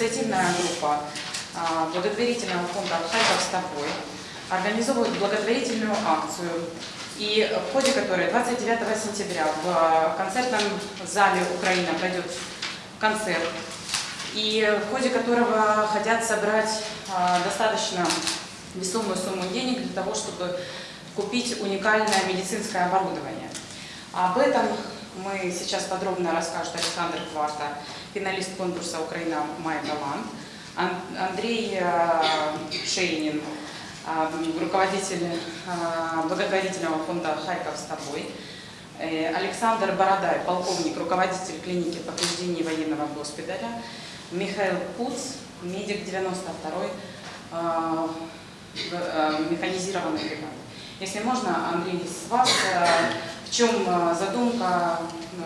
инициативная группа а, благотворительного фонда «Харьков с тобой» организовывает благотворительную акцию, и в ходе которой 29 сентября в концертном зале «Украина» пройдет концерт, и в ходе которого хотят собрать а, достаточно весомую сумму денег для того, чтобы купить уникальное медицинское оборудование. Об этом мы сейчас подробно расскажет Александр Кварта, финалист конкурса «Украина. Май талант», Андрей э, Шейнин, э, руководитель э, благотворительного фонда «Харьков с тобой», Александр Бородай, полковник, руководитель клиники повреждений военного госпиталя, Михаил Куц, медик 92-й механизированной бригады. Если можно, Андрей, с вас в чем э, задумка,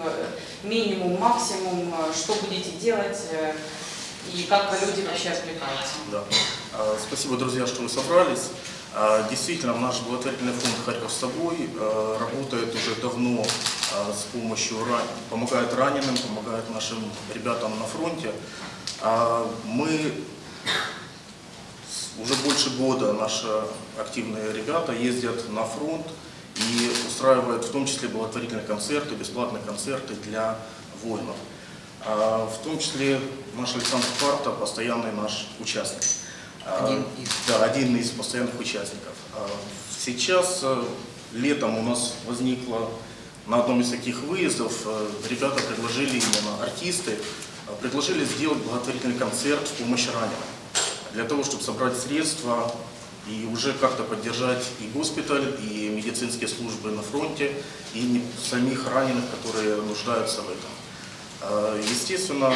э, минимум, максимум, э, что будете делать и как люди вообще откликаются? Да. А, спасибо, друзья, что вы собрались. А, действительно, наш благотворительный фонд «Харьков с собой» работает уже давно с помощью, помогает раненым, помогает нашим ребятам на фронте. А, мы уже больше года наши активные ребята ездят на фронт, и устраивает в том числе благотворительные концерты, бесплатные концерты для воинов. А, в том числе наш Александр Парта, постоянный наш участник. А, один из. Да, один из постоянных участников. А, сейчас э, летом у нас возникло на одном из таких выездов, э, ребята предложили, именно артисты, предложили сделать благотворительный концерт в помощь раненым. Для того, чтобы собрать средства и уже как-то поддержать и госпиталь, и медицинские службы на фронте, и самих раненых, которые нуждаются в этом. А, естественно,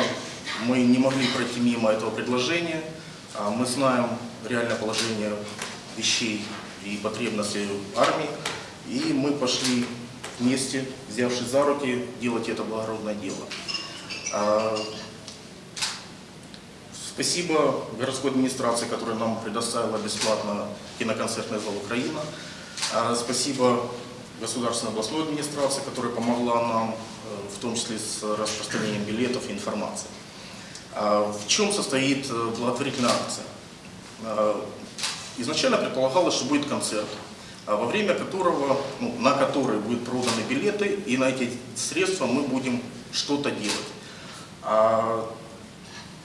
мы не могли пройти мимо этого предложения. А, мы знаем реальное положение вещей и потребностей армии, и мы пошли вместе, взявшись за руки, делать это благородное дело. Спасибо городской администрации, которая нам предоставила бесплатно киноконцертный зал «Украина». А, спасибо государственной областной администрации, которая помогла нам, э, в том числе с распространением билетов и информации. А, в чем состоит э, благотворительная акция? А, изначально предполагалось, что будет концерт, во время которого, ну, на который будут проданы билеты, и на эти средства мы будем что-то делать.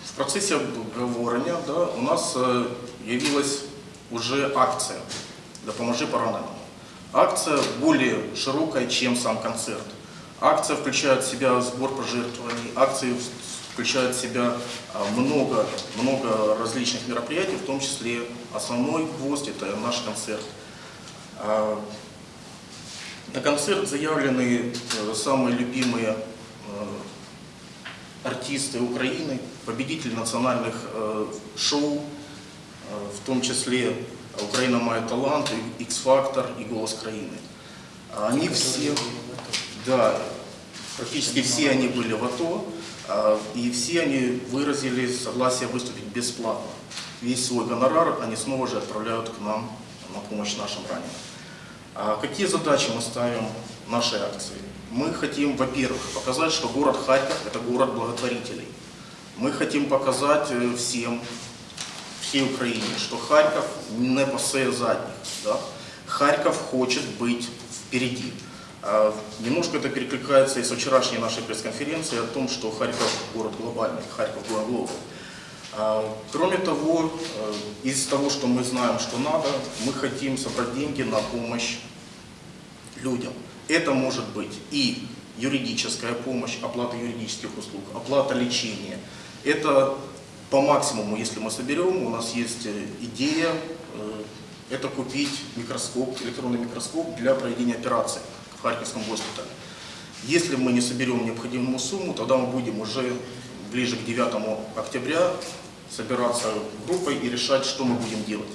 В процессе обговорення да, у нас э, явилась уже акция «Допоможи пораненому». Акция более широкая, чем сам концерт. Акция включает в себя сбор пожертвований, акции включает в себя много, много различных мероприятий, в том числе основной гвоздь – это наш концерт. На концерт заявлены э, самые любимые э, артисты Украины, победители национальных э, шоу, э, в том числе «Украина мает талант», «X-Factor» и «Голос Краины». Они все, да, практически все они были в АТО, э, и все они выразили согласие выступить бесплатно. Весь свой гонорар они снова же отправляют к нам на помощь нашим раненым. А какие задачи мы ставим нашей акции? Мы хотим, во-первых, показать, что город Харьков – это город благотворителей. Мы хотим показать э, всем, всей Украине, что Харьков не пассе задних. Да? Харьков хочет быть впереди. А, немножко это перекликается и с вчерашней нашей пресс-конференции о том, что Харьков город глобальный, Харьков город. А, кроме того, э, из того, что мы знаем, что надо, мы хотим собрать деньги на помощь людям. Это может быть и юридическая помощь, оплата юридических услуг, оплата лечения. Это по максимуму, если мы соберем, у нас есть э, идея, э, это купить микроскоп, электронный микроскоп для проведения операции в Харьковском госпитале. Если мы не соберем необходимую сумму, тогда мы будем уже ближе к 9 октября собираться группой и решать, что мы будем делать.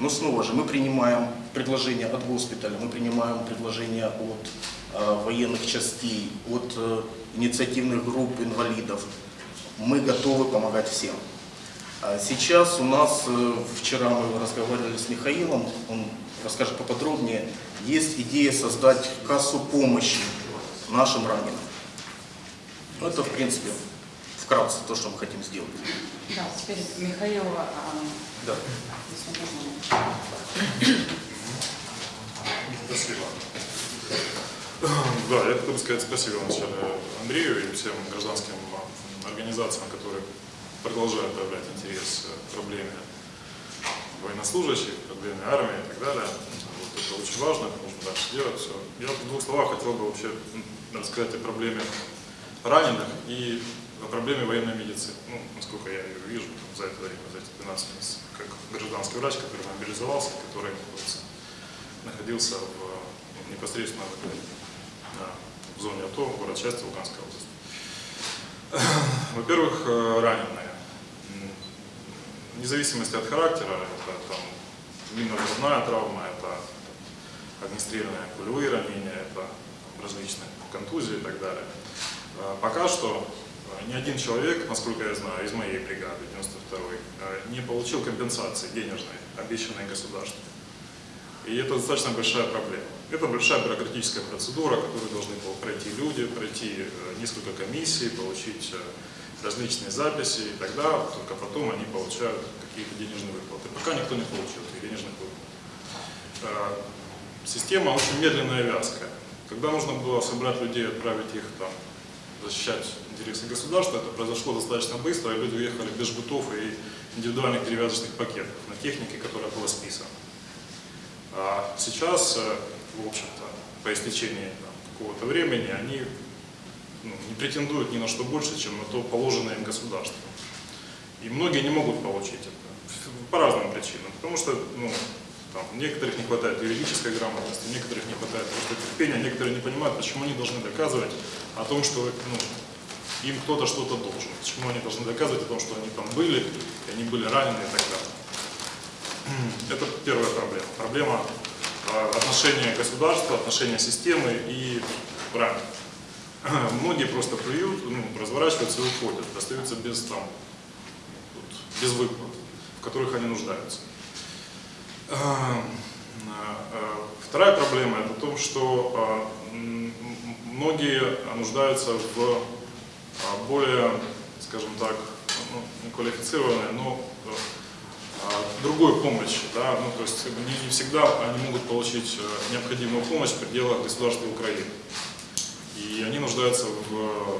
Но снова же мы принимаем предложения от госпиталя, мы принимаем предложения от э, военных частей, от э, инициативных групп инвалидов. Мы готовы помогать всем. А сейчас у нас, э, вчера мы разговаривали с Михаилом, он расскажет поподробнее, есть идея создать кассу помощи нашим раненым. Ну, это, в принципе, вкратце то, что мы хотим сделать. Да, теперь Михаил, а, Да. Спасибо. Да, я хотел бы сказать спасибо вначале Андрею и всем гражданским организациям, которые продолжают проявлять интерес к проблеме военнослужащих, проблеме армии и так далее. Вот это очень важно, нужно дальше делать все. Я в двух словах хотел бы вообще рассказать о проблеме раненых и о проблеме военной медицины. Ну, насколько я ее вижу за это время, за эти 12 месяцев, как гражданский врач, который мобилизовался, который находился в, ну, непосредственно в, да, в зоне АТО, город части Луганской области. Во-первых, э, раненые. Вне зависимости от характера, это там минно-взрывная травма, это огнестрельные пулевые ранения, это различные контузии и так далее. Э, Пока что э, ни один человек, насколько я знаю, из моей бригады 92-й, э, не получил компенсации денежной, обещанной государством. И это достаточно большая проблема. Это большая бюрократическая процедура, которую должны пройти люди, пройти э, несколько комиссий, получить э, различные записи, и тогда только потом они получают какие-то денежные выплаты. Пока никто не получил этих денежных выплат. Э, Система очень медленная и вязкая. Когда нужно было собрать людей, отправить их там защищать интересы государства, это произошло достаточно быстро, и люди уехали без жгутов и индивидуальных перевязочных пакетов на технике, которая была списана. А сейчас, э, в общем-то, по истечении какого-то времени, они ну, не претендуют ни на что больше, чем на то положенное им государством. И многие не могут получить это по разным причинам. Потому что ну, там, некоторых не хватает юридической грамотности, некоторых не хватает просто терпения, некоторые не понимают, почему они должны доказывать о том, что ну, им кто-то что-то должен. Почему они должны доказывать о том, что они там были, они были ранены и так далее. Это первая проблема. Проблема э, отношения государства, отношения системы и раненых. Многие просто плюют, ну, разворачиваются и уходят, остаются без, там, вот, без выплат, в которых они нуждаются. Э, э, Вторая проблема это в том, что многие нуждаются в более, скажем так, ну, не квалифицированной, но а, другой помощи. Да? Ну, то есть не, не всегда они могут получить э, необходимую помощь в пределах государства Украины. И они нуждаются в, э,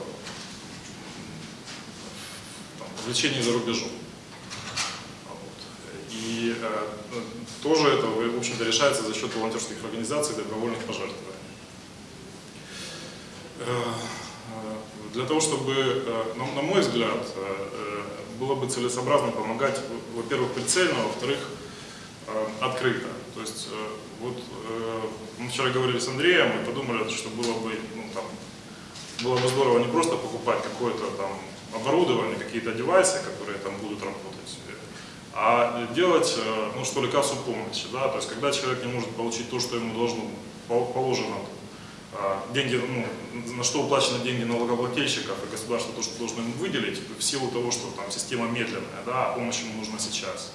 там, в лечении за рубежом. Вот. И э, ну, тоже это, в общем-то, решается за счет волонтерских организаций, добровольных пожертвований. Э, э, Для того, чтобы, на на мой взгляд, было бы целесообразно помогать, во-первых, прицельно, а во-вторых, э, открыто. То есть, э, вот э, мы вчера говорили с Андреем и подумали, что было бы, ну, там, было бы здорово не просто покупать какое-то там оборудование, какие-то девайсы, которые там будут работать, а делать, ну, что ли, кассу помощи, да, то есть, когда человек не может получить то, что ему должно, пол- положено, деньги, ну, на что уплачены деньги налогоплательщиков и государство то, что должно ему выделить, в силу того, что там система медленная, да, а помощь ему нужна сейчас,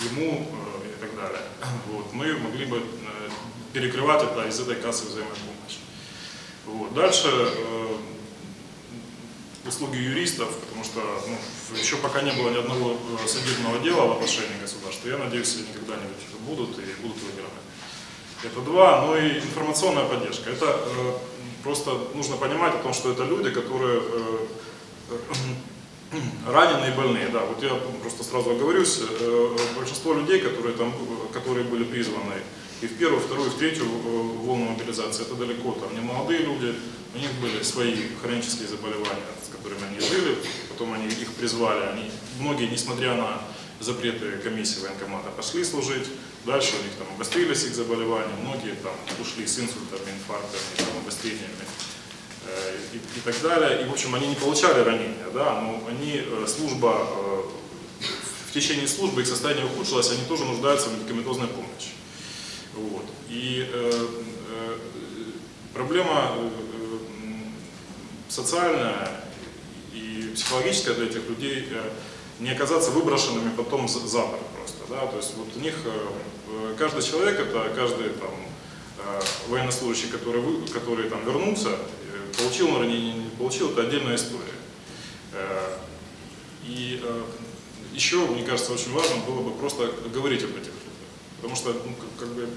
ему э, и так далее. Вот, мы могли бы э, перекрывать это из этой кассы взаимопомощи. Вот. Дальше э, услуги юристов, потому что ну, еще пока не было ни одного судебного дела в отношении государства. Я надеюсь, они когда-нибудь будут и будут выиграны. Это два, ну и информационная поддержка. Это э, просто нужно понимать о том, что это люди, которые э, раненые и больные. Да, вот я просто сразу оговорюсь, э, большинство людей, которые там, которые были призваны и в первую, вторую, в третью э, волну мобилизации, это далеко там не молодые люди, у них были свои хронические заболевания, с которыми они жили, потом они их призвали, они, многие, несмотря на запреты комиссии военкомата, пошли служить, дальше у них там обострились их заболевания, многие там ушли с инсультами, инфарктами, там, обострениями э, и, и так далее. И, в общем, они не получали ранения, да, но они, э, служба, э, в течение службы их состояние ухудшилось, они тоже нуждаются в медикаментозной помощи. Вот. И э, э, проблема э, м, социальная и психологическая для этих людей э, не оказаться выброшенными потом за борт просто. Да? То есть вот у них э, каждый человек, это каждый там, э, военнослужащий, который, который там вернулся, э, получил ранение, не получил, это отдельная история. И еще, мне кажется, очень важно было бы просто говорить об этих людях. Потому что ну, как, бы,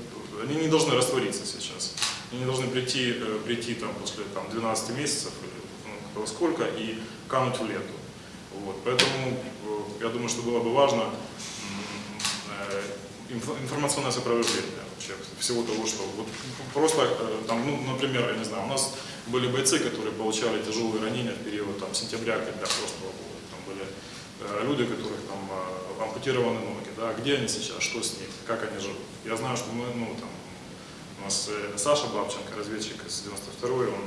они не должны раствориться сейчас. Они не должны прийти, прийти там, после там, 12 месяцев, ну, сколько, и кануть в лету. Вот. Поэтому э, я думаю, что было бы важно э, инфо- информационное сопровождение вообще всего того, что вот просто э, там, ну, например, я не знаю, у нас были бойцы, которые получали тяжелые ранения в период там, сентября, октября прошлого года. Там были э, люди, которых там ампутированы ноги, да, где они сейчас, что с ними, как они живут. Я знаю, что мы, ну, там, у нас Саша Бабченко, разведчик из 92-й, он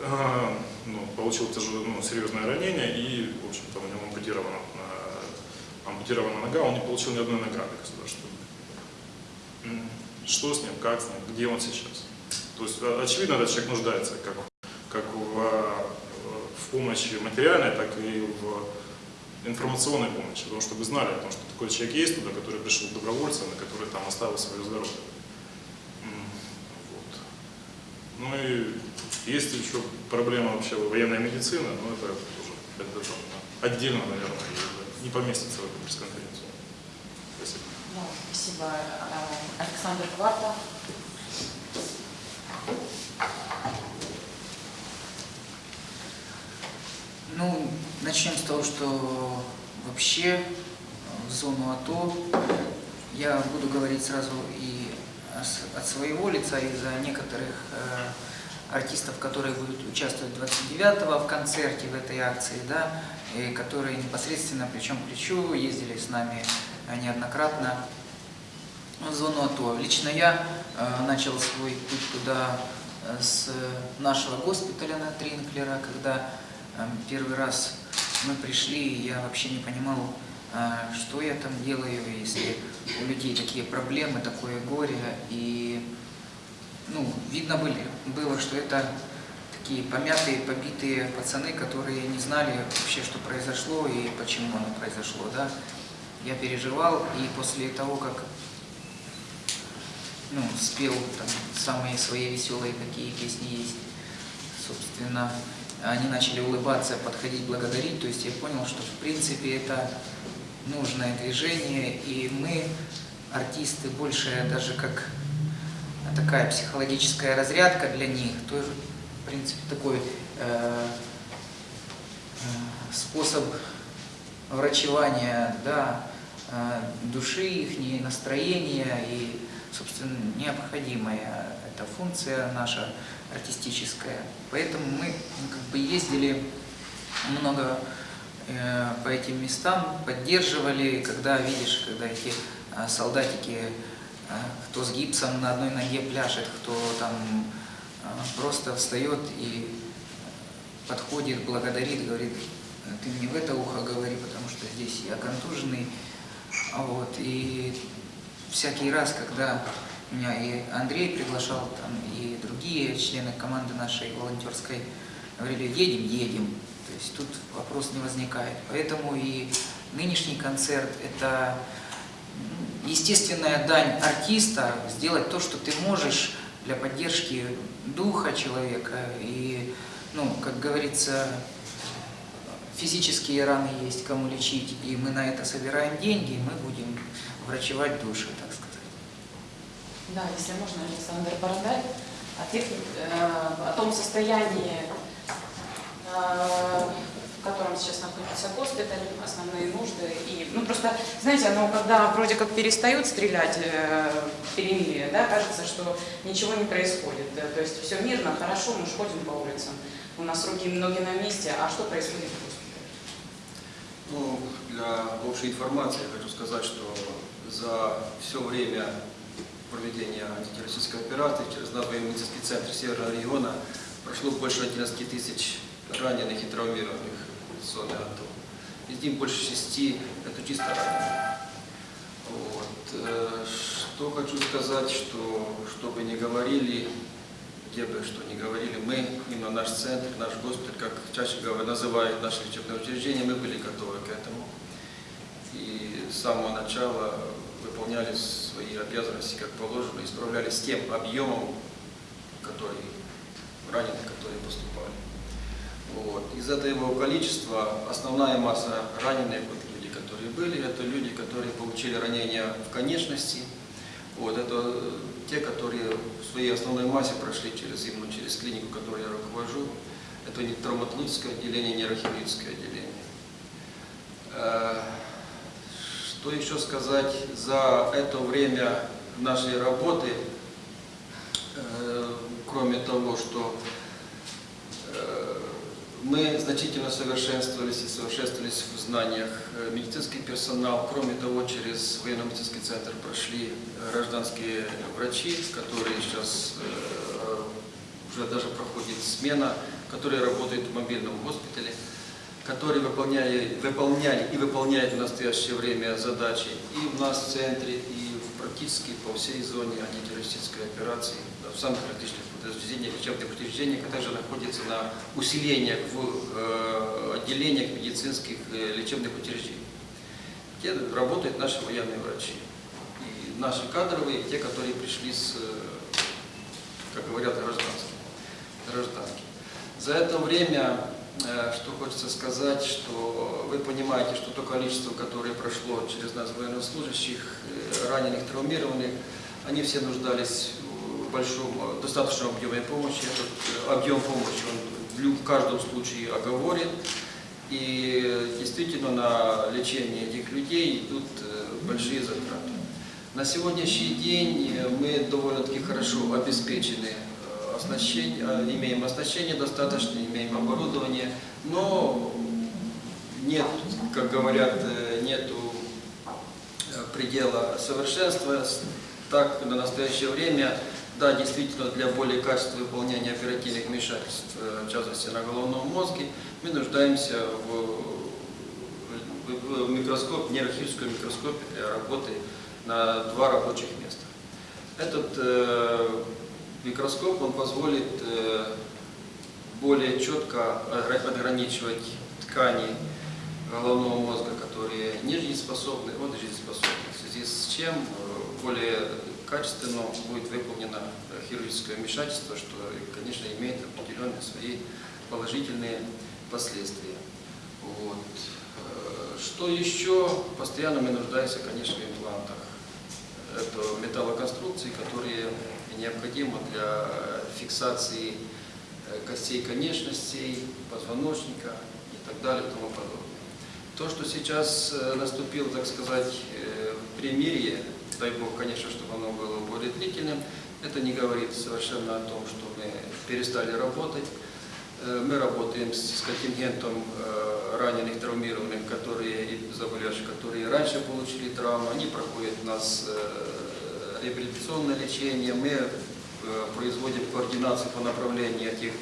ну, получил тяжелое, ну, серьезное ранение и, в общем-то, у него ампутирована, э, ампутирована нога, он не получил ни одной награды государственной. Что с ним, как с ним, где он сейчас? То есть, очевидно, этот человек нуждается как, как в, э, в помощи материальной, так и в информационной помощи, потому что вы знали о том, что такой человек есть туда, который пришел добровольцем, и который там оставил свое здоровье. Вот. Ну и есть еще проблема вообще военной медицины, но это уже это там отдельно, наверное, не поместится в эту пресс-конференцию. Спасибо. Да, спасибо. Э, Александр Кварта. Ну, начнем с того, что вообще э, в зону АТО я буду говорить сразу и от своего лица, и за некоторых э, артистов, которые будут участвовать 29-го в концерте в этой акции, да, и которые непосредственно плечом к плечу ездили с нами неоднократно в зону АТО. Лично я э, начал свой путь туда э, с нашего госпиталя на Тринклера, когда э, первый раз мы пришли, и я вообще не понимал, э, что я там делаю, если у людей такие проблемы, такое горе. И ну, видно были, было, что это такие помятые, побитые пацаны, которые не знали вообще, что произошло и почему оно произошло. Да? Я переживал, и после того, как ну, спел там самые свои веселые, какие песни есть, собственно, они начали улыбаться, подходить, благодарить, то есть я понял, что в принципе это нужное движение, и мы, артисты, больше даже как такая психологическая разрядка для них, тоже, в принципе, такой э, э, способ врачевания, да, э, души их, настроения и, собственно, необходимая эта функция наша артистическая. Поэтому мы ну, как бы ездили много э, по этим местам, поддерживали, когда видишь, когда эти э, солдатики, кто с гипсом на одной ноге пляшет, кто там э, просто встает и подходит, благодарит, говорит, ты мне в это ухо говори, потому что здесь я контуженный. А Вот, и всякий раз, когда меня и Андрей приглашал, там, и другие члены команды нашей волонтерской, говорили, едем, едем. То есть тут вопрос не возникает. Поэтому и нынешний концерт – это естественная дань артиста, сделать то, что ты можешь для поддержки духа человека. И, ну, как говорится, физические раны есть кому лечить, и мы на это собираем деньги, и мы будем врачевать души, так сказать. Да, если можно, Александр Бородаль, о, тех, э, о том состоянии, э, котором сейчас находится госпиталь, основные нужды. И, ну, просто, знаете, ну, когда вроде как перестают стрелять э, перемирие, да, кажется, что ничего не происходит. Да, то есть все мирно, хорошо, мы ж ходим по улицам, у нас руки ноги на месте, а что происходит в госпитале? Ну, для общей информации я хочу сказать, что за все время проведения антитеррористической операции через наш военно-медицинский центр Северного региона прошло больше 11 тысяч раненых и травмированных в зоне АТО. Из них больше шести – это чисто раненые. Вот. э, Что хочу сказать, что, что бы ни говорили, где бы что ни говорили, мы, именно наш центр, наш госпиталь, как чаще говорят, называют наши лечебные учреждения, мы были готовы к этому. И с самого начала выполняли свои обязанности как положено, и справлялись с тем объемом, который раненых, которые поступали. Вот. Из этого количества основная масса раненых, вот люди, которые были, это люди, которые получили ранения в конечности. Вот, это э, те, которые в своей основной массе прошли через, именно через клинику, которой я руковожу. Это не травматологическое отделение, нейрохирургическое отделение. Э, Что еще сказать за это время нашей работы, Э, кроме того, что мы значительно совершенствовались и совершенствовались в знаниях. Э, Медицинский персонал, кроме того, через военно-медицинский центр прошли гражданские врачи, которые сейчас э, уже даже проходит смена, которые работают в мобильном госпитале, которые выполняли, выполняли и выполняют в настоящее время задачи и в нас в центре, и практически по всей зоне антитеррористической операции, в самых различных учреждениях, лечебных а также находятся на усилениях в э, отделениях медицинских э, лечебных учреждений, где работают наши военные врачи. И наши кадровые, и те, которые пришли с, э, как говорят, гражданских. гражданских. За это время, что хочется сказать, что вы понимаете, что то количество, которое прошло через нас военнослужащих, раненых, травмированных, они все нуждались большом, э, достаточном объеме помощи. Этот э, объем помощи он в каждом случае оговорен. И действительно на лечение этих людей идут э, большие затраты. На сегодняшний день мы довольно-таки хорошо обеспечены оснащение, имеем оснащение достаточно, имеем оборудование, но нет, как говорят, нету предела совершенства. Так, на настоящее время, да, действительно, для более качественного выполнения оперативных вмешательств, э, в частности, на головном мозге, мы нуждаемся в, в- микроскоп, нейрохирургическом микроскопе для работы на два рабочих места. Этот э, микроскоп, он позволит э, более четко отграничивать ткани головного мозга, которые не жизнеспособны от жизнеспособных, в связи с чем э, более качественно будет выполнено хирургическое вмешательство, что, конечно, имеет определенные свои положительные последствия. Вот. Э, Что еще? Постоянно мы нуждаемся, конечно, в имплантах. Это металлоконструкции, которые необходимы для фиксации э, костей конечностей, позвоночника и так далее и тому подобное. То, что сейчас э, наступил, так сказать, э, примирие, дай Бог, конечно, чтобы оно было более длительным, это не говорит совершенно о том, что мы перестали работать. Э, Мы работаем с контингентом э, раненых, травмированных, которые и заболевших, которые раньше получили травму. Они проходят у нас э, реабилитационное лечение. Мы производим координацию по направлению этих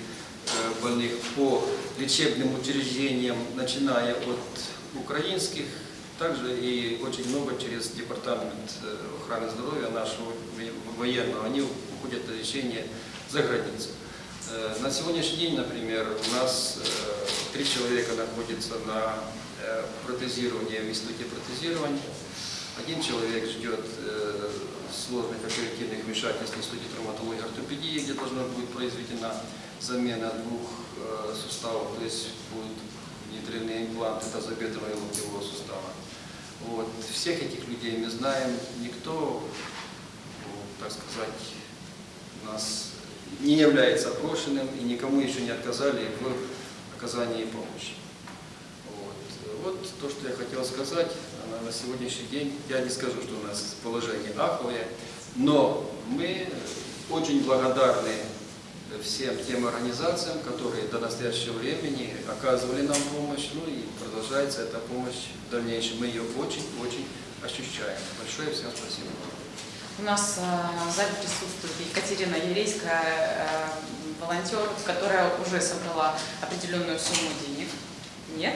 больных по лечебным учреждениям, начиная от украинских, также и очень много через департамент э, охраны здоровья нашего военного. Они уходят на лечение за границу. Э, На сегодняшний день, например, у нас э, три человека находятся на протезировании в институте протезирования. Один человек ждет сложных оперативных вмешательств в институте травматологии и ортопедии, где должна будет произведена замена двух суставов, то есть будут внедрены импланты тазобедренного и локтевого сустава. Вот. Всех этих людей мы знаем, никто, так сказать, нас не является опрошенным и никому еще не отказали в оказании помощи. Вот. вот то, что я хотел сказать на, на сегодняшний день. Я не скажу, что у нас положение аховое, но мы очень благодарны всем тем организациям, которые до настоящего времени оказывали нам помощь, ну и продолжается эта помощь в дальнейшем. Мы ее очень-очень ощущаем. Большое всем спасибо. У нас э, в зале присутствует Екатерина Ерейская, э, волонтер, которая уже собрала определенную сумму денег. Нет?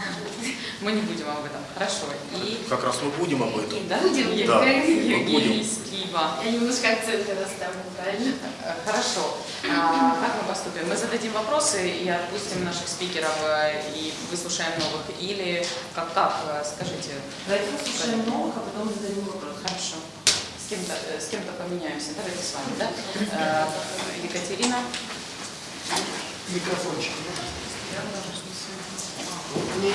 Мы не будем об этом. Хорошо. И, Как раз мы будем об этом. и да, Будем. Да, Е- мы будем. Ива. Я немножко акценты расставлю, правильно? Э, Хорошо. А, как мы поступим? Мы зададим вопросы и отпустим наших спикеров э, и выслушаем новых. Или как, как э, скажите? Давайте послушаем новых, а потом зададим вопрос. Хорошо. С кем-то, с кем-то поменяемся. Давайте с вами, да? Екатерина. Микрофончик. Ну,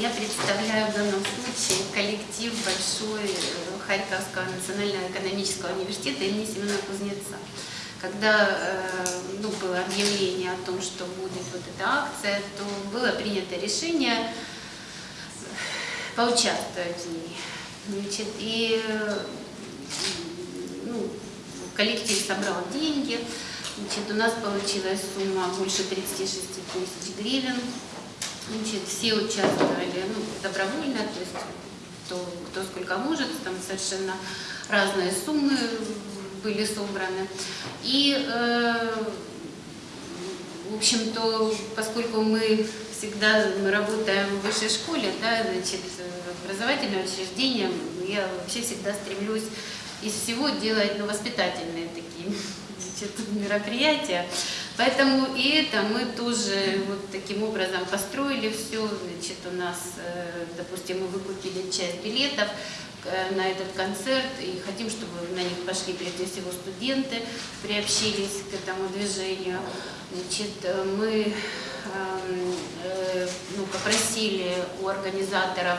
я представляю в данном случае коллектив большой э, Харьковского национального экономического университета имени Семена Кузнеца. Когда э, ну, было объявление о том, что будет вот эта акция, то было принято решение поучаствовать в ней. Значит, и э, ну, коллектив собрал деньги. Значит, у нас получилась сумма больше 36 тысяч гривен. Значит, все участвовали ну, добровольно, то есть кто, кто сколько может, там совершенно разные суммы были собраны. И, э, в общем-то, поскольку мы всегда мы работаем в высшей школе, да, значит, образовательное учреждение, я вообще всегда стремлюсь из всего делать ну, воспитательные такие значит, мероприятия. Поэтому и это мы тоже вот таким образом построили все. Значит, у нас, э, допустим, мы выкупили часть билетов на этот концерт и хотим, чтобы на них пошли прежде всего студенты, приобщились к этому движению. Значит, э, мы эм, э, ну, попросили у организаторов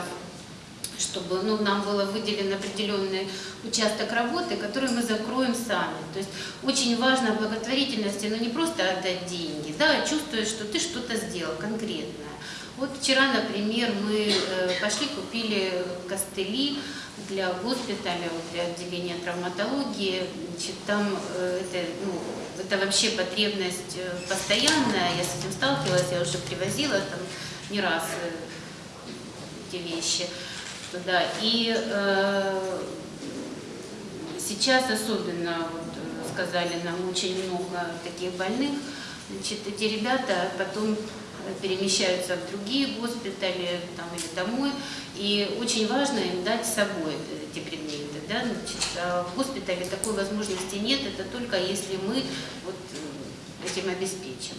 чтобы ну, нам было выделен определенный участок работы, который мы закроем сами. То есть очень важно благотворительности, ну не просто отдать деньги, да, а чувствуешь, что ты что-то сделал конкретное. Вот вчера, например, мы э, пошли купили костыли для госпиталя, для отделения травматологии. Значит, там э, это, ну, это вообще потребность э, постоянная, я с этим сталкивалась, я уже привозила там не раз э, эти вещи туда. И э, сейчас особенно, вот, сказали нам, очень много таких больных. Значит, эти ребята потом перемещаются в другие госпитали там, или домой. И очень важно им дать с собой эти предметы. Да? Значит, а в госпитале такой возможности нет, это только если мы вот, э, этим обеспечим.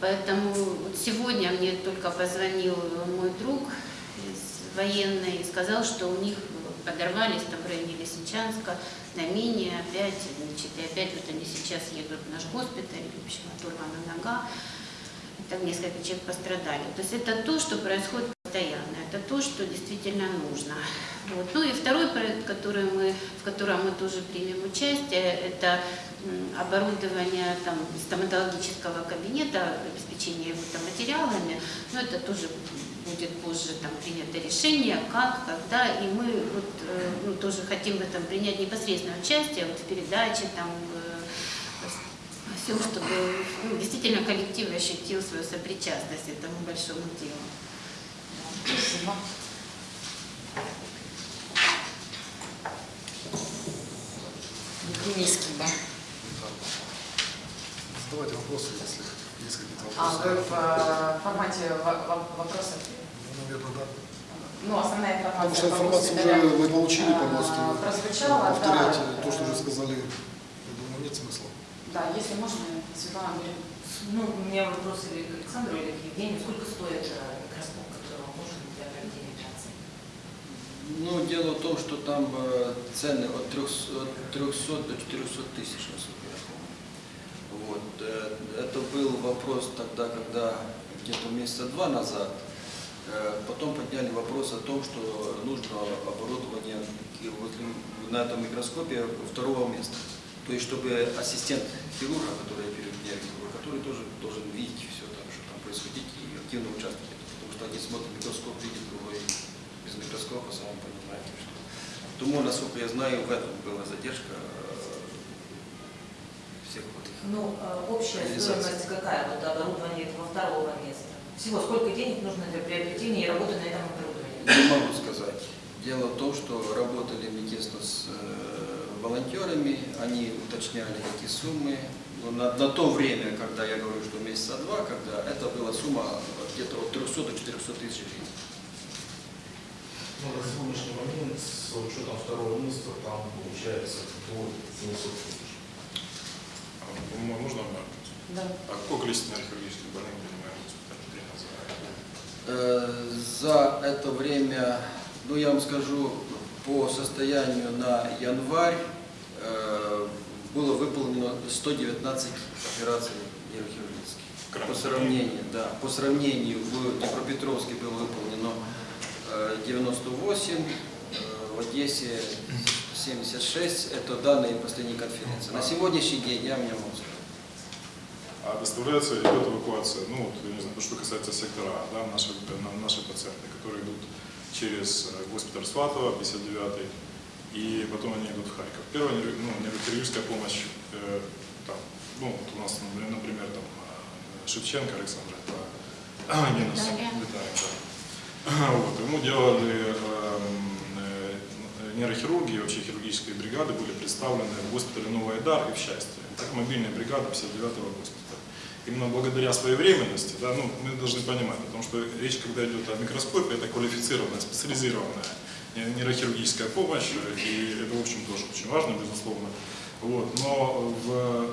Поэтому вот сегодня мне только позвонил мой друг из военной и сказал, что у них подорвались там в районе Лисичанска, на мине опять, значит, и опять вот они сейчас едут в наш госпиталь, в общем, оторвана нога, там несколько человек пострадали. То есть это то, что происходит постоянно, это то, что действительно нужно. Вот. Ну и второй проект, который мы, в котором мы тоже примем участие, это оборудование там, стоматологического кабинета, обеспечение его там, материалами, но это тоже будет позже там принято решение, как, когда, и мы вот, э, ну, тоже хотим в этом принять непосредственное участие вот, в передаче, там, всем, чтобы ну, действительно коллектив ощутил свою сопричастность этому большому делу. Спасибо. Евгенийский, да. Задавайте вопросы, если есть какие-то А вопросы. вы в э, формате во- во- вопросов? Ну, наверное, да. Ну, основная информация. Потому что информацию уже мы получили по ГОСТу. Прозвучала, Повторять да. то, что уже сказали, я думаю, нет смысла. Да, если можно, Светлана Андреевна. Ну, у меня вопрос или к Александру, или к Евгению. Сколько стоит микроскоп, который вам нужен для проведения операции? Ну, дело в том, что там э, цены от 300, от 300 до 400 тысяч. Вот. э, Это был вопрос тогда, когда где-то месяца два назад, э, потом подняли вопрос о том, что нужно оборудование на этом микроскопе второго места. То есть, чтобы ассистент хирурга, который оперирует диагноз, который тоже должен видеть все, там, что там происходит, и активно участвовать. Потому что один смотрит микроскоп, видит, другой без микроскопа, сам понимаете, что. Тому, насколько я знаю, в этом была задержка э, всех вот этих. Ну, э, общая стоимость какая вот оборудования этого второго места? Всего сколько денег нужно для приобретения и работы на этом оборудовании? Не могу сказать. Дело в том, что работали мы тесно с э, волонтерами, они уточняли эти суммы. Но на, на то время, когда я говорю, что месяца два, когда это была сумма где-то от 300 до 400 тысяч гривен. Ну, на сегодняшний момент с учетом второго места там получается до 700 тысяч. А, Можно обратить? Да. А какое количество хирургических больных принимаем в госпитале? Э, За это время, ну я вам скажу, по состоянию на январь э, было выполнено 119 операций нейрохирургических. По сравнению, да, по сравнению в Днепропетровске было выполнено э, 98, э, в Одессе 76. Это данные последней конференции. На сегодняшний день я мне могу сказать. А доставляется, идет эвакуация, ну, вот, я не знаю, что касается сектора да, наши, на- наши пациенты, которые идут через э, госпиталь Сватова, 59 и потом они идут в Харьков. Первая ну, нейрохирургическая помощь, э, там, ну, вот у нас, например, там, э, Шевченко Александр, это. Виталий, да. Вот, ему делали эм, э, нейрохирурги вообще хирургические бригады были представлены в госпитале Новый Айдар и в Счастье. Так мобильная бригада 59-го госпиталя. Именно благодаря своевременности, да, ну, мы должны понимать, потому что речь, когда идет о микроскопе, это квалифицированная, специализированная не- нейрохирургическая помощь, и это, в общем, тоже очень важно, безусловно. Вот. Но в, э,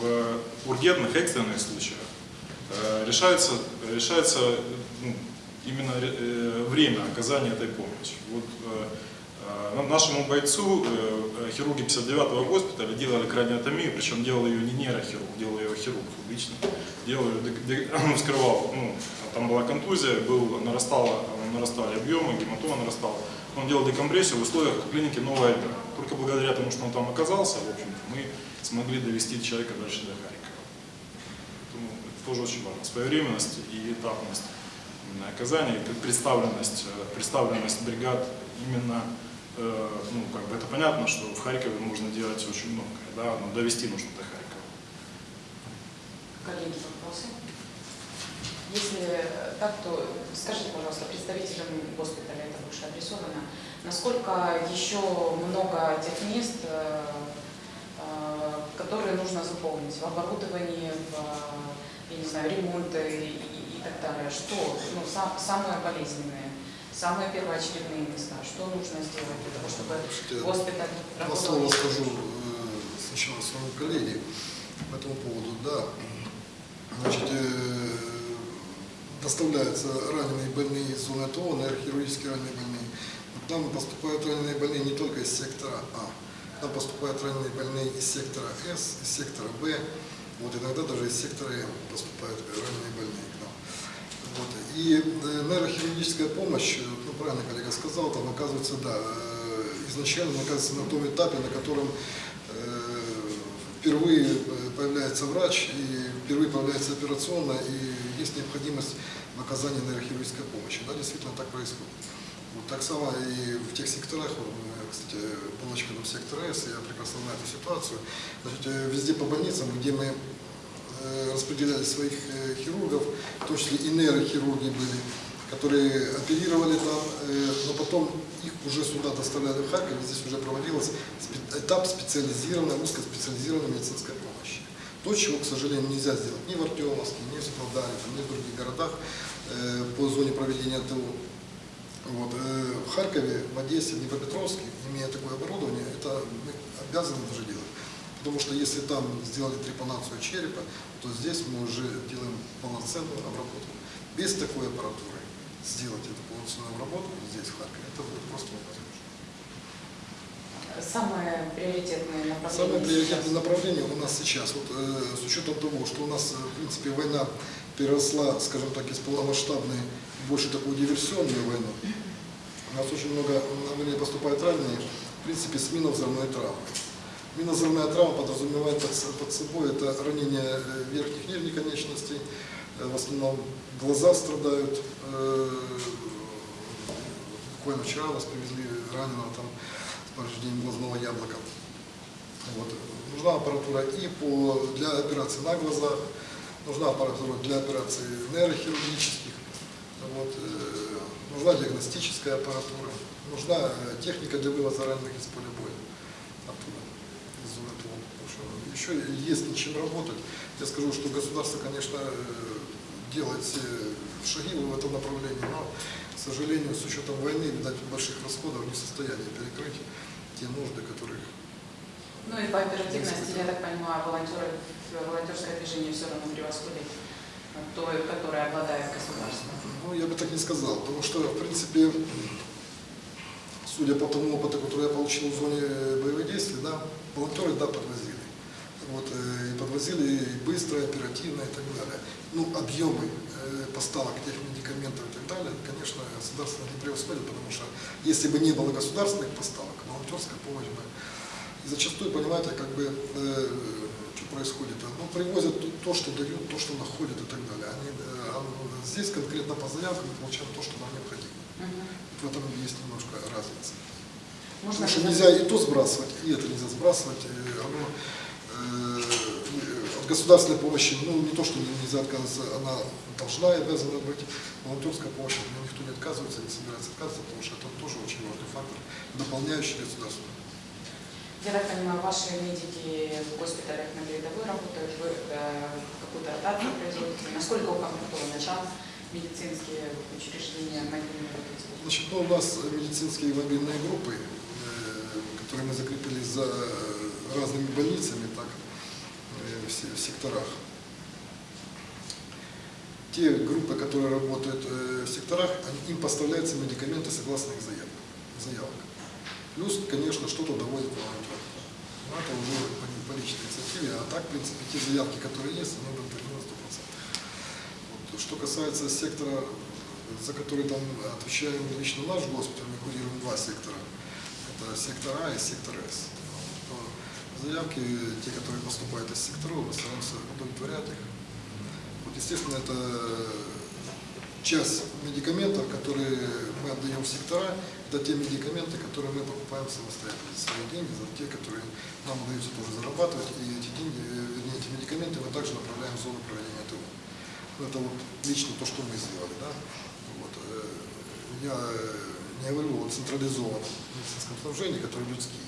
в ургентных, экстренных случаях э, решается, решается ну, именно э, время оказания этой помощи. Вот, нашему бойцу э, э, хирурги 59-го госпиталя делали краниотомию, причем делал ее не нейрохирург, делал ее хирург лично. Делал ее, вскрывал, ну, там была контузия, был, нарастало, нарастали объемы, гематома нарастала. Он делал декомпрессию в условиях клиники Новая Альба. Только благодаря тому, что он там оказался, в общем мы смогли довести человека дальше до Харькова. Поэтому это тоже очень важно. Своевременность и этапность оказания, представленность, э, представленность бригад именно, э, ну, как бы это понятно, что в Харькове можно делать очень многое, да, но довести нужно до Харькова. Коллеги, вопросы? Если э, так, то скажите, пожалуйста, представителям госпиталя это больше адресовано, насколько еще много тех мест, э, которые нужно заполнить в оборудовании, в, я не знаю, ремонты и, и так далее? Что ну, сам- самые болезненные, самые первоочередные места? Что нужно сделать для того, чтобы Слушайте, госпиталь работал? слова скажу э, сначала своему коллеге по этому поводу. Да, значит, э, доставляются раненые больные из зоны ТО, нейрохирургически раненые больные. К нам поступают раненые больные не только из сектора А. К нам поступают раненые больные из сектора С, из сектора Б. Вот иногда даже из сектора М поступают раненые больные. И э, нейрохирургическая помощь, э, ну правильно коллега сказал, там оказывается, да, э, изначально оказывается на том этапе, на котором впервые появляется врач, и впервые появляется операционная, и есть необходимость в оказании нейрохирургической помощи. Да, действительно так происходит. Вот так само и в тех секторах, вот, у меня, кстати, был очканом сектора С, я прекрасно знаю эту ситуацию. Значит, везде по больницам, где мы распределяли своих э, хирургов, в том числе и нейрохирурги были, которые оперировали там, э, но потом их уже сюда доставляли в Харьков, здесь уже проводилась этап специализированной, узкоспециализированной медицинской помощи. То, чего, к сожалению, нельзя сделать ни в Артемовске, ни в там, ни в других городах э, по зоне проведения ТО. Вот. э, В Харькове, в Одессе, в Днепропетровске, имея такое оборудование, это мы обязаны даже делать. Потому что если там сделали трепанацию черепа, то здесь мы уже делаем полноценную обработку. Без такой аппаратуры сделать эту полноценную обработку здесь, в Харькове, это будет просто невозможно. Самые приоритетные направления Самое приоритетное сейчас? направление у нас сейчас, вот, э, с учетом того, что у нас, э, в принципе, война переросла, скажем так, из полномасштабной больше такую диверсионную войну, у нас очень много на войне поступает раненые, в принципе, с минно-взрывной травмой. Минно-взрывная травма подразумевает под, собой это ранение э, верхних нижних конечностей, э, в основном глаза страдают. э, Буквально вчера нас привезли раненого там с повреждением глазного яблока. Вот. Нужна аппаратура и по, для операций на глазах, нужна аппаратура для операций нейрохирургических, вот, нужна диагностическая аппаратура, нужна техника для вывоза раненых из поля боя из зоны ТО. Потому что еще есть над чем работать. Я скажу, что государство, конечно, э, делает все шаги в этом направлении, но, к сожалению, с учетом войны, видать, больших расходов не в состоянии перекрыть те нужды, которые Ну и по оперативности, я так понимаю, волонтеры, волонтерское движение все равно превосходит то, которое обладает государство. Ну, я бы так не сказал, потому что, в принципе, судя по тому опыту, который я получил в зоне боевых действий, да, волонтеры, да, подвозили. Вот, э, и подвозили и быстро, и оперативно, и так далее. Ну, объемы э, поставок тех медикаментов и так далее, конечно, государство не преуспели, потому что если бы не было государственных поставок, волонтерская помощь бы. И зачастую, понимаете, как бы, э, что происходит, ну, привозят то- то, что дают, то, что находят и так далее. Они, э, а здесь конкретно по заявкам мы получаем то, что нам необходимо. В этом есть немножко разница. Можно Потому что нельзя и то сбрасывать, и это нельзя сбрасывать. оно, э, от государственной помощи, ну не то, что нельзя отказываться, она должна и обязана быть. Волонтерская помощь, нее никто не отказывается, не собирается отказываться, потому что это тоже очень важный фактор, дополняющий государство. Я так понимаю, ваши медики в госпиталях на передовой работают, вы э, какую-то ротацию производите? Насколько укомплектованы там медицинские учреждения, мобильные? Значит, ну, у нас медицинские мобильные группы, э, которые мы закрепили за разными больницами, так, э, в се- в секторах. Те группы, которые работают э, в секторах, им поставляются медикаменты согласно их заявкам. заявок. Плюс, конечно, что-то доводит волонтер. Но это уже по, по личной инициативе, а так, в принципе, те заявки, которые есть, 100%. Вот. Что касается сектора, за который там отвечаем лично наш госпиталь, мы курируем два сектора. Это сектор А и сектор С. Заявки, те, которые поступают из секторов, мы стараемся удовлетворять их. Вот, естественно, это часть медикаментов, которые мы отдаем в сектора, это те медикаменты, которые мы покупаем самостоятельно свои деньги, за те, которые нам удается тоже зарабатывать, и эти деньги, вернее, эти медикаменты мы также направляем в зону проведения. Ну, Это вот лично то, что мы сделали, да. Вот, э, я э, не говорю о централизованном медицинском снабжении, который людские,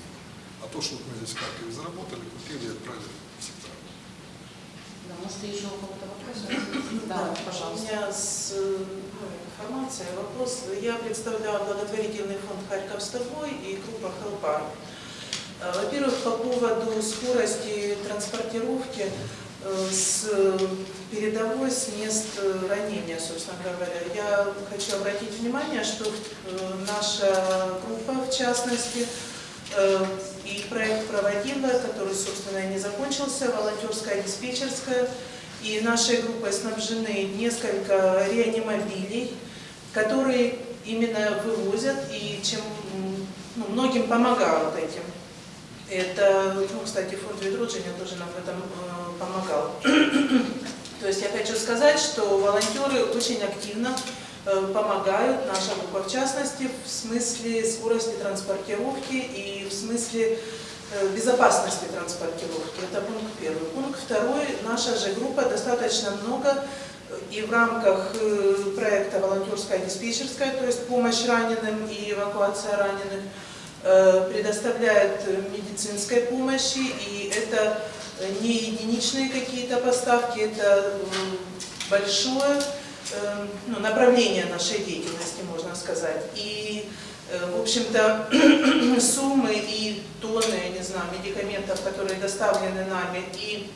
а то, что вот мы здесь в Харькове заработали, купили и отправили в сектора. Да, может, еще у кого-то вопросы? Да, У пожалуйста. меня с э, ну, информацией вопрос. Я представляю благотворительный фонд Харьков с тобой и группа Хелпар. Во-первых, по поводу скорости транспортировки с передовой с мест э, ранения, собственно говоря. Я хочу обратить внимание, что э, наша группа, в частности, э, и проект проводила, который, собственно, и не закончился, волонтерская диспетчерская, и нашей группой снабжены несколько реанимобилей, которые именно вывозят и чем ну, многим помогают этим. Это, ну, кстати, фонд Ведроджиня тоже нам в этом э, помогал. То есть я хочу сказать, что волонтеры очень активно э, помогают, группа в частности, в смысле скорости транспортировки и в смысле э, безопасности транспортировки. Это пункт первый. Пункт второй. Наша же группа достаточно много э, и в рамках проекта «Волонтерская диспетчерская», то есть помощь раненым и эвакуация раненых, предоставляет медицинской помощи, и это не единичные какие-то поставки, это большое э, ну, направление нашей деятельности, можно сказать. И, э, в общем-то, суммы и тонны, я не знаю, медикаментов, которые доставлены нами и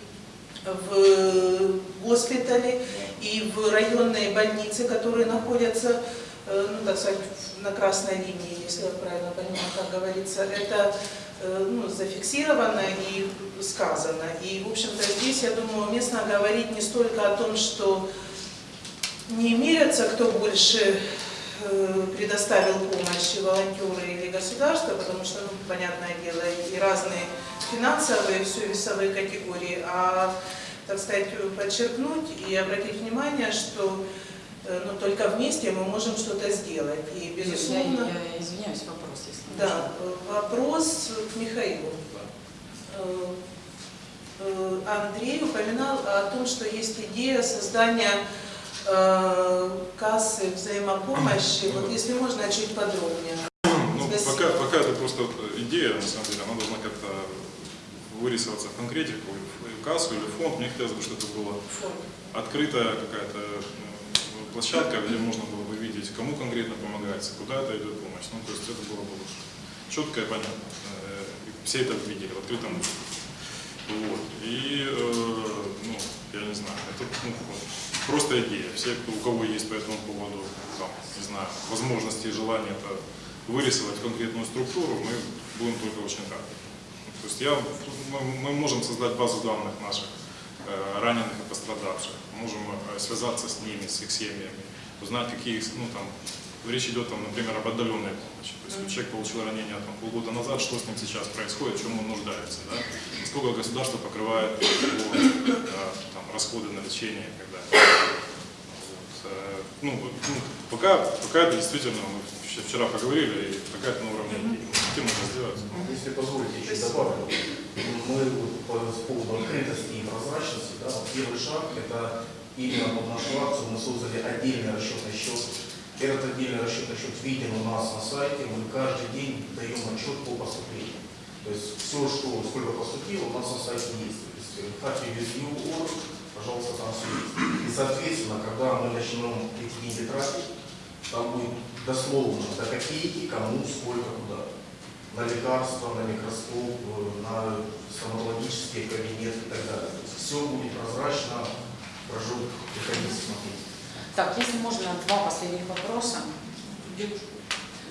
в госпитале, и в районные больницы, которые находятся, э, ну, так сказать, на красной линии, если я правильно понимаю, как говорится, это ну, зафиксировано и сказано. И, в общем-то, здесь, я думаю, уместно говорить не столько о том, что не мерятся, кто больше э, предоставил помощь, волонтеры или государство, потому что, ну, понятное дело, и разные финансовые, все весовые категории, а, так сказать, подчеркнуть и обратить внимание, что э, ну, только вместе мы можем что-то сделать. И, Я, безусловно, я извиняюсь, вопрос, если да, э, вопрос к Михаилу. Э, э, Андрей упоминал о том, что есть идея создания кассы взаимопомощи. Вот если можно, чуть подробнее. Ну, Спасибо. пока, пока это просто идея, на самом деле, она должна как-то вырисоваться в конкретику, в кассу или в фонд. Мне хотелось бы, чтобы это было открытая какая-то ну, площадка, где можно было бы видеть, кому конкретно помогается, куда это идет помощь. Ну, то есть это было бы четко и понятно. Э, Все это видели в открытом доступе. Вот. И, э, ну, я не знаю, это ну, просто идея. Все, кто, у кого есть по этому поводу, там, не знаю, возможности и желание это вырисовать конкретную структуру, мы будем только очень рады. То есть я, мы, можем создать базу данных наших э, раненых пострадавших. Можем э, связаться с ними, с их семьями, узнать, какие, ну, там, речь идет, там, например, об отдаленной помощи. То есть человек получил ранение там, полгода назад, что с ним сейчас происходит, в чем он нуждается, да? сколько государство покрывает его э, там, расходы на лечение и так далее. Вот, э, ну, ну, пока, пока это действительно, мы вч- вчера поговорили, и пока это на уровне это сделать. Если позволите, еще добавлю. Мы вот по с поводу открытости и прозрачности, да, вот первый шаг это именно под нашу акцию мы создали отдельный расчетный счет. Этот отдельный расчетный счет виден у нас на сайте, мы каждый день даем отчет по поступлению. То есть все, что сколько поступило, у нас на сайте есть. То есть э, как review org, пожалуйста, там все есть. И соответственно, когда мы начнем эти деньги тратить, там будет дословно до копейки, кому, сколько, куда на лекарства, на микроскоп, на стоматологический кабинет и так далее. Все будет прозрачно, прошу приходите смотреть. Так, если можно, два последних вопроса.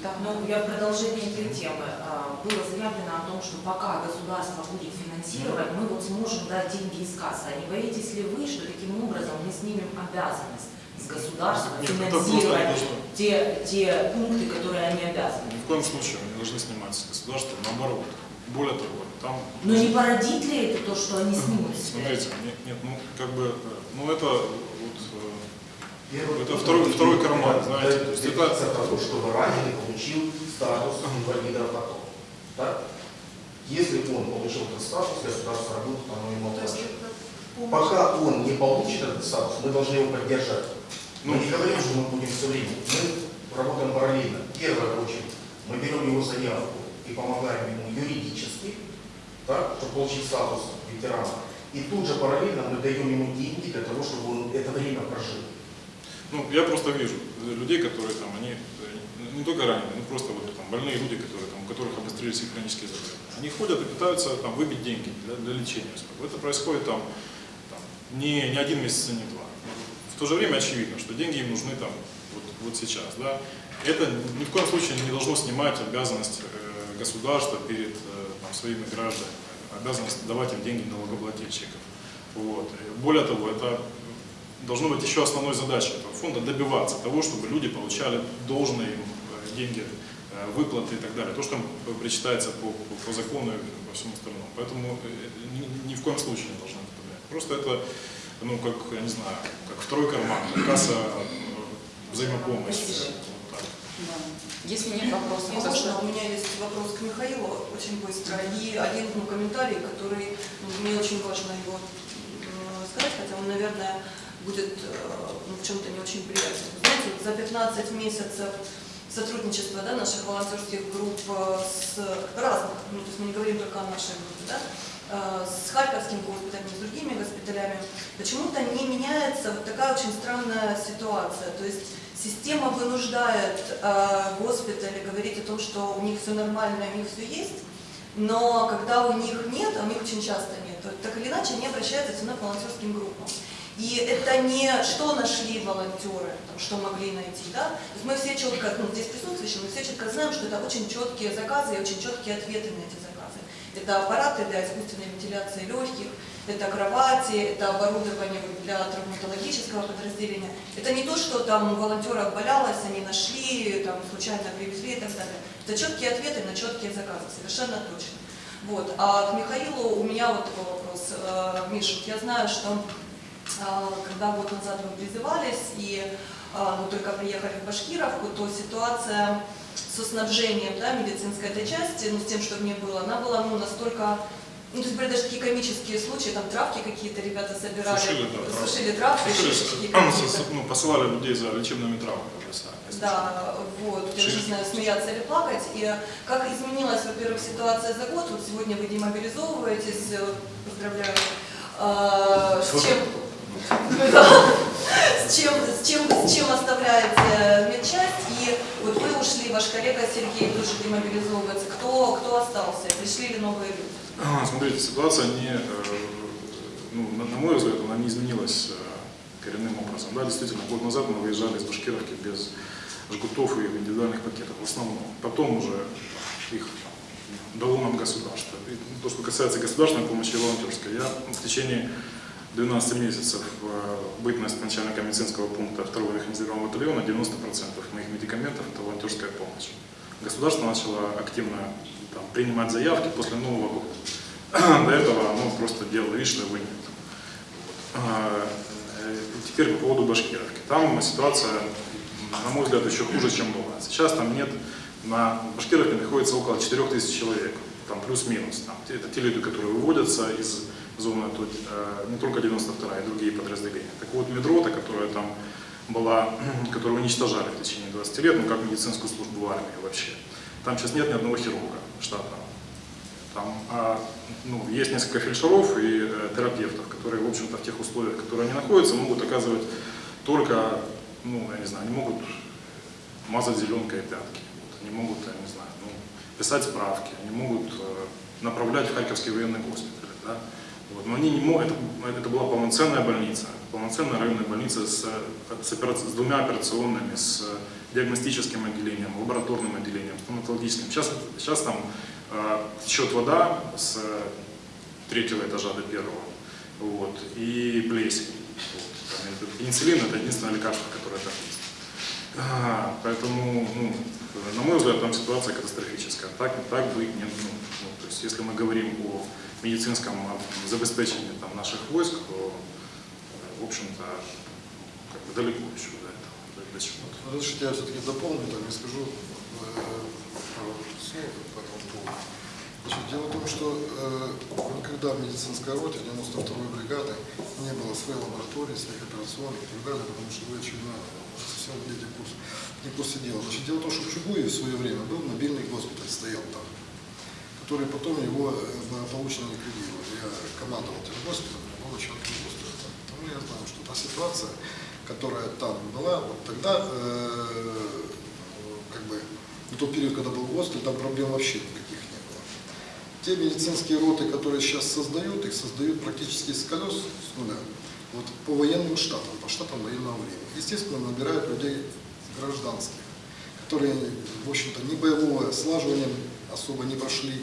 Да. Ну, я в продолжение этой темы. А, Было заявлено о том, что пока государство будет финансировать, мы вот сможем дать деньги из кассы. А не боитесь ли вы, что таким образом мы снимем обязанность государства просто финансировать те, те пункты, которые они обязаны? Ни в коем случае не должны снимать с государства, наоборот. Более того, там... Но не породит ли это то, что они снимут? Смотрите, нет, нет, ну как бы, э, ну это вот, э, Первый Это второй- второй карман, знаете, то есть это- того, чтобы раненый получил статус инвалида потом. Так? Если он получил этот статус, государство работает, оно ему помощь. Пока он не получит этот статус, мы должны его поддержать. Мы Ну. не говорим, что мы будем все время. Мы работаем параллельно. Первая очередь, мы берем его заявку и помогаем ему юридически, так, чтобы получить статус ветерана. И тут же параллельно мы даем ему деньги для того, чтобы он это время прожил. ну я просто вижу людей, которые там, они э, не только раненые, ну просто вот там больные люди, которые там, у которых обострились их хронические заболевания. Они ходят и пытаются там выбить деньги для, для лечения. Это происходит там, там не, не один месяц, и не два. В то же время очевидно, что деньги им нужны там вот, вот сейчас. Да? Это ни в коем случае не должно снимать обязанность э, государства перед э, там, своими гражданами, обязанность давать им деньги налогоплательщиков. Вот. И Более того, это должно быть еще основной задачей этого фонда добиваться того, чтобы люди получали должные им э, деньги, э, выплаты и так далее. То, что им причитается по, по, по закону и по всему остальному. Поэтому э, ни, ни в коем случае не должно это. Просто это, ну, как, я не знаю, как второй карман, как касса взаимопомощи. Вот. Да. Если нет вопросов, Можно, у меня есть вопрос к Михаилу очень быстро. И один ну, комментарий, который ну, мне очень важно его сказать, хотя он, наверное, будет э, ну, в чем-то не очень приятен. Знаете, вот за 15 месяцев сотрудничества да, наших волонтерских групп э, с разных, ну, то есть мы не говорим только о нашей группе, да, э, с Харьковским госпиталем, с другими госпиталями, почему-то не меняется вот такая очень странная ситуация. То есть система вынуждает э, госпитали говорить о том, что у них все нормально, у них все есть, но когда у них нет, а у них очень часто нет, то так или иначе они обращаются все равно к волонтерским группам. И это не что нашли волонтеры, там, что могли найти, да? То есть мы все четко, ну, здесь присутствующие, мы все четко знаем, что это очень четкие заказы и очень четкие ответы на эти заказы. Это аппараты для искусственной вентиляции легких, это кровати, это оборудование для травматологического подразделения. Это не то, что там волонтера обвалялось, они нашли, там случайно привезли и так далее. Это четкие ответы на четкие заказы, совершенно точно. Вот. А к Михаилу у меня вот такой вопрос. Э, Миша, я знаю, что а, когда год назад вы призывались и а, ну, только приехали в Башкировку, то ситуация со снабжением да, медицинской этой части, ну, с тем, что в ней было, она была ну, настолько... Ну, то есть были даже такие комические случаи, там травки какие-то ребята собирали, Сушили, да, травки. сушили травки, Сушили, шишечки какие-то. ну, посылали людей за лечебными травмами. Да, вот, я уже не знаю, смеяться или плакать. И как изменилась, во-первых, ситуация за год, вот сегодня вы демобилизовываетесь, э, поздравляю, А, с чем, Да. чем, с чем, с чем оставляете медчасть, и вот вы ушли, ваш коллега Сергей тоже демобилизовывается, кто, кто остался, пришли ли новые люди? А, Смотрите, ситуация не, э, ну, на, на мой взгляд, она не изменилась э, коренным образом. Да, действительно, год назад мы выезжали из Башкировки без жгутов и индивидуальных пакетов в основном. Потом уже их дало нам государство. И то, что касается государственной помощи и волонтерской, я в течение 12 месяцев э, бытность начальника медицинского пункта второго механизированного батальона 90% моих медикаментов это волонтерская помощь. Государство начало активно там, принимать заявки после Нового года. До этого оно просто делало вид, что его нет. А, э, Теперь по поводу Башкировки. Там ситуация, на мой взгляд, еще хуже, чем была. Сейчас там нет, на Башкировке находится около 4000 человек, там плюс-минус. Это те люди, которые выводятся из зоны, тут, э, не только 92 и другие подразделения. Так вот, медрота, которая там была, которую уничтожали в течение 20 лет, ну как медицинскую службу в армии вообще. Там сейчас нет ни одного хирурга штатного. Там а, ну, есть несколько фельдшеров и э, терапевтов, которые, в общем-то, в тех условиях, в которых они находятся, могут оказывать только, ну, я не знаю, они могут мазать зеленкой пятки, вот, они могут, я не знаю, ну, писать справки, они могут э, направлять в Харьковский военный госпиталь, да? Вот, но они не могут, это, это была полноценная больница, полноценная районная больница с, с, с двумя операционными, с диагностическим отделением, лабораторным отделением, стоматологическим. Сейчас, сейчас там э, течет вода с третьего этажа до первого, вот, и плесень. Вот. Пенициллин это единственное лекарство, которое там есть. А, Поэтому, ну, на мой взгляд, там ситуация катастрофическая. Так, так быть не ну, ну, то есть, если мы говорим о медицинском а, забеспечении там, наших войск, то, э, в общем-то, как бы далеко еще до этого, до, чего-то. Разрешите, я все-таки дополню, так и скажу э, пару по этому поводу. Значит, дело в том, что э, никогда в медицинской роте 92-й бригады не было своей лаборатории, своих операционных и так далее, потому что вы, очевидно, совсем владеете курс, не курсе дела. Значит, дело в том, что в Чугуеве в свое время был мобильный госпиталь, стоял там, который потом его э, благополучно ликвидировали. Я командовал этим госпиталем, был начальником госпиталя. Потому я знаю, что та ситуация, которая там была, вот тогда, э, как бы, в тот период, когда был госпиталь, там проблем вообще никаких не было. Те медицинские роты, которые сейчас создают, их создают практически с колес, с нуля, вот по военным штатам, по штатам военного времени. Естественно, набирают людей гражданских, которые, в общем-то, ни боевого слаживания особо не прошли,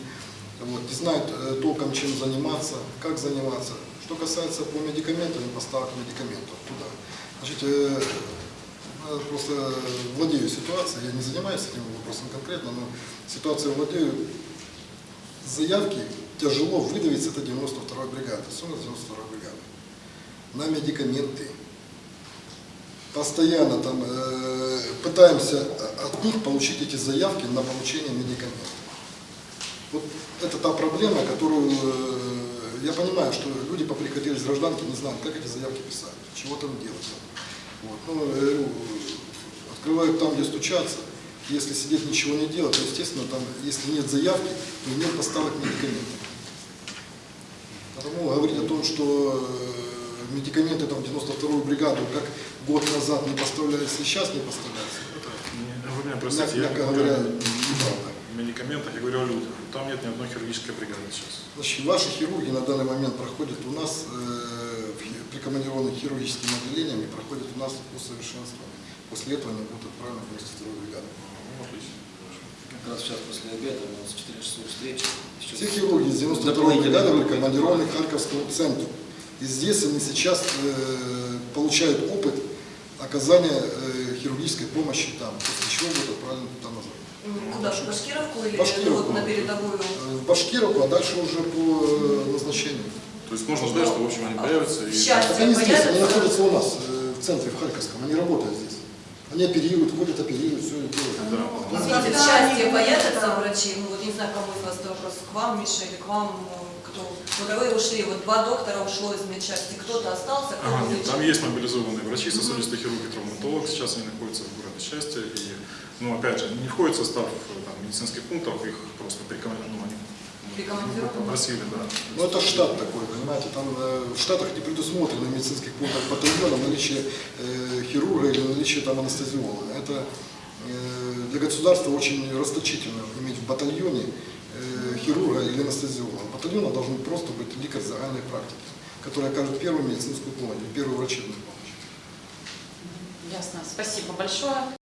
вот, не знают э, толком, чем заниматься, как заниматься. Что касается по медикаментам и поставок медикаментов туда. Значит, э, я просто владею ситуацией, я не занимаюсь этим вопросом конкретно, но ситуацию владею. Заявки тяжело выдавить с этой 92-й бригады, с 92-й бригады, на медикаменты. Постоянно там э, пытаемся от них получить эти заявки на получение медикаментов. Вот это та проблема, которую э, я понимаю, что люди поприходили с гражданки, не знают, как эти заявки писать, чего там делать. Вот. Ну, я говорю, открывают там, где стучаться. Если сидеть ничего не делать, то, естественно, там, если нет заявки, то нет поставок медикаментов. Потому говорить о том, что э, медикаменты там в 92-ю бригаду, как год назад не поставлялись и сейчас не поставляются, это, меня простите, я мягко говорю говоря, неправда. Медикаментах, я говорю о людях. Там нет ни одной хирургической бригады сейчас. Значит, ваши хирурги на данный момент проходят у нас, э, прикомандированных хирургическим отделением, и проходят у нас усовершенствование. После этого они будут отправлены в 92-ю бригаду. Ну, отлично. Как раз сейчас после обеда у нас 4 часов встречи. Еще Все хирурги из 92-й дополнительные бригады были группы. командированы к Харьковскому центру. И здесь они сейчас э, получают опыт оказания э, хирургической помощи там, после чего будут отправлены туда назад. Куда, в Башкировку или Башкировку. вот на передовую? Э, В Башкировку, а дальше уже по э, назначению. То есть можно ждать, что, в общем, они появятся и... Сейчас. Так они здесь, они находятся у нас, э, в центре, в Харьковском, они работают здесь. Они оперируют, ходят, оперируют, все это делают. Да. Извините, в счастье появятся врачи, ну вот не знаю, кому из вас это вопрос, к вам, Миша, или к вам, кто? Вот вы ушли, вот два доктора ушло из медчасти, кто-то остался, кто Ага, нет, там есть мобилизованные врачи, сосудистый хирург и травматолог. Сейчас они находятся в городе Счастье. И, ну, опять же, не входит в состав э, там, медицинских пунктов, их просто прикомандировали. Ну, они попросили, да. Ну это штат такой, понимаете, там э, в штатах не предусмотрено в медицинских пунктах батальона наличие э, хирурга или наличие там анестезиолога. Это э, для государства очень расточительно иметь в батальоне э, хирурга или анестезиолога. В батальоне должен просто быть лекарь загальной практики, который окажет первую медицинскую помощь, первую врачебную помощь. Ясно. Спасибо большое.